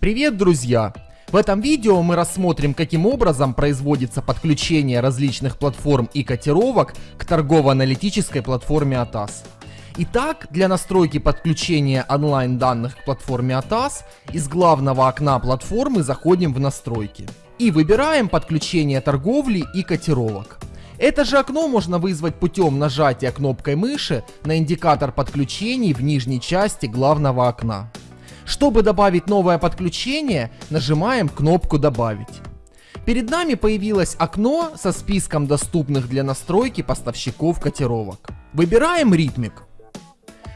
Привет, друзья! В этом видео мы рассмотрим, каким образом производится подключение различных платформ и котировок к торгово-аналитической платформе ATAS. Итак, для настройки подключения онлайн данных к платформе ATAS из главного окна платформы заходим в настройки и выбираем подключение торговли и котировок. Это же окно можно вызвать путем нажатия кнопкой мыши на индикатор подключений в нижней части главного окна. Чтобы добавить новое подключение, нажимаем кнопку «Добавить». Перед нами появилось окно со списком доступных для настройки поставщиков котировок. Выбираем ритмик.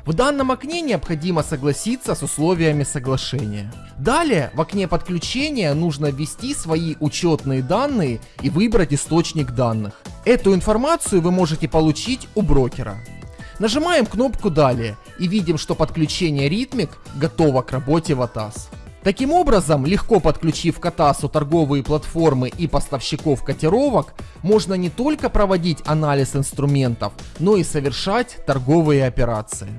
В данном окне необходимо согласиться с условиями соглашения. Далее в окне подключения нужно ввести свои учетные данные и выбрать источник данных. Эту информацию вы можете получить у брокера. Нажимаем кнопку «Далее» и видим, что подключение Rhythmic готово к работе в ATAS. Таким образом, легко подключив к ATAS торговые платформы и поставщиков котировок, можно не только проводить анализ инструментов, но и совершать торговые операции.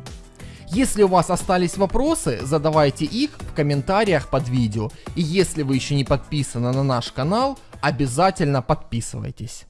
Если у вас остались вопросы, задавайте их в комментариях под видео. И если вы еще не подписаны на наш канал, обязательно подписывайтесь.